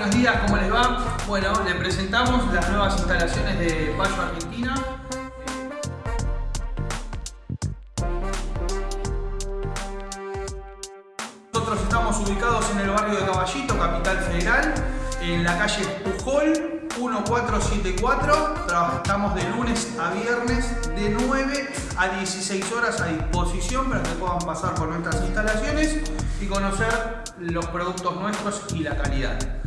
Buenos días, cómo les va? Bueno, les presentamos las nuevas instalaciones de Payo Argentina. Nosotros estamos ubicados en el barrio de Caballito, Capital Federal, en la calle Pujol 1474. Trabajamos de lunes a viernes de 9 a 16 horas a disposición para que puedan pasar por nuestras instalaciones y conocer los productos nuestros y la calidad.